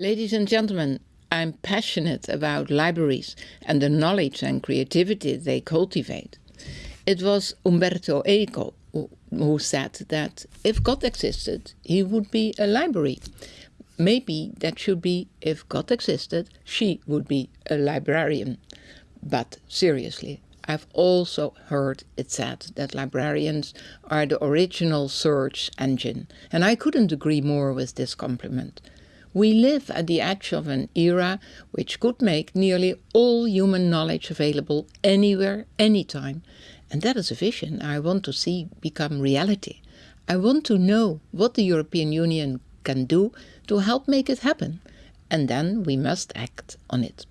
Ladies and gentlemen, I'm passionate about libraries and the knowledge and creativity they cultivate. It was Umberto Eco who said that if God existed, he would be a library. Maybe that should be if God existed, she would be a librarian. But seriously, I've also heard it said that librarians are the original search engine, and I couldn't agree more with this compliment. We live at the edge of an era which could make nearly all human knowledge available anywhere, anytime. And that is a vision I want to see become reality. I want to know what the European Union can do to help make it happen. And then we must act on it.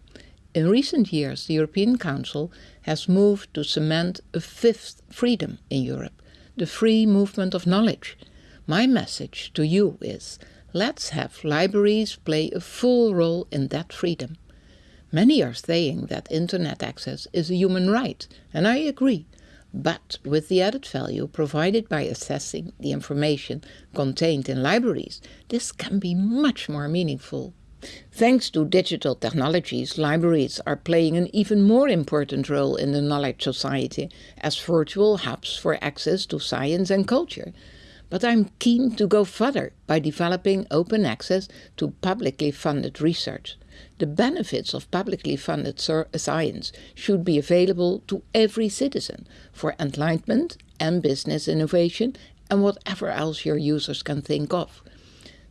In recent years, the European Council has moved to cement a fifth freedom in Europe, the free movement of knowledge. My message to you is Let's have libraries play a full role in that freedom. Many are saying that internet access is a human right, and I agree, but with the added value provided by assessing the information contained in libraries, this can be much more meaningful. Thanks to digital technologies, libraries are playing an even more important role in the knowledge society as virtual hubs for access to science and culture. But I'm keen to go further by developing open access to publicly funded research. The benefits of publicly funded science should be available to every citizen for enlightenment and business innovation and whatever else your users can think of.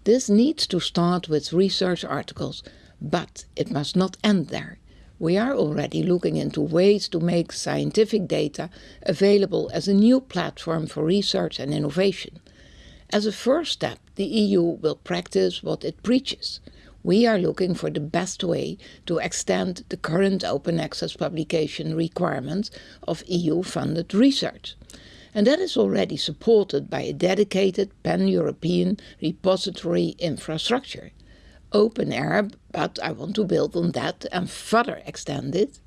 This needs to start with research articles, but it must not end there. We are already looking into ways to make scientific data available as a new platform for research and innovation. As a first step, the EU will practice what it preaches. We are looking for the best way to extend the current open access publication requirements of EU-funded research. And that is already supported by a dedicated pan-European repository infrastructure. OpenAIRE, but I want to build on that and further extend it.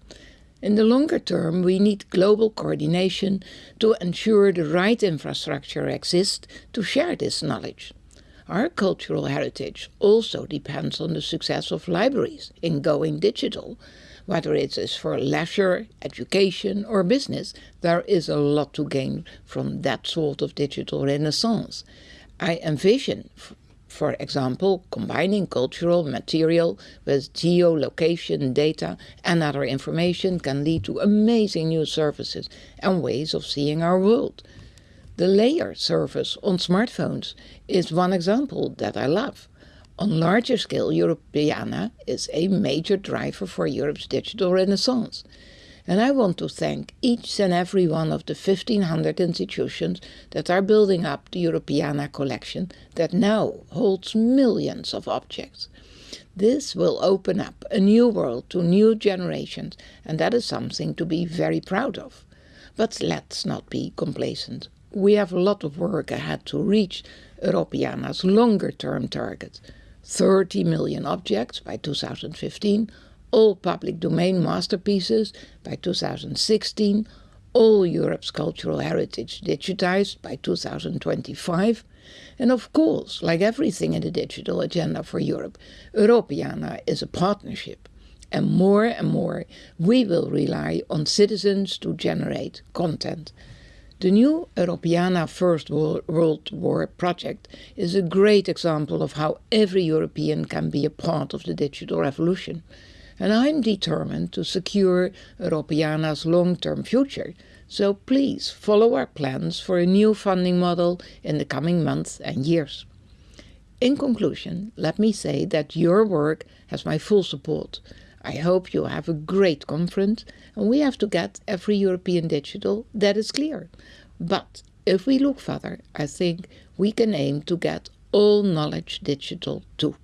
In the longer term, we need global coordination to ensure the right infrastructure exists to share this knowledge. Our cultural heritage also depends on the success of libraries in going digital. Whether it is for leisure, education or business, there is a lot to gain from that sort of digital renaissance. I envision for example, combining cultural material with geolocation data and other information can lead to amazing new services and ways of seeing our world. The Layar service on smartphones is one example that I love. On larger scale, Europeana is a major driver for Europe's digital renaissance. And I want to thank each and every one of the 1500 institutions that are building up the Europeana collection that now holds millions of objects. This will open up a new world to new generations, and that is something to be very proud of. But let's not be complacent. We have a lot of work ahead to reach Europeana's longer-term target. 30 million objects by 2015, all public domain masterpieces by 2016, all Europe's cultural heritage digitized by 2025, and of course, like everything in the digital agenda for Europe, Europeana is a partnership. And more and more, we will rely on citizens to generate content. The new Europeana First World War project is a great example of how every European can be a part of the digital revolution and I'm determined to secure Europeana's long-term future. So please follow our plans for a new funding model in the coming months and years. In conclusion, let me say that your work has my full support. I hope you have a great conference and we have to get every European digital, that is clear. But if we look further, I think we can aim to get all knowledge digital too.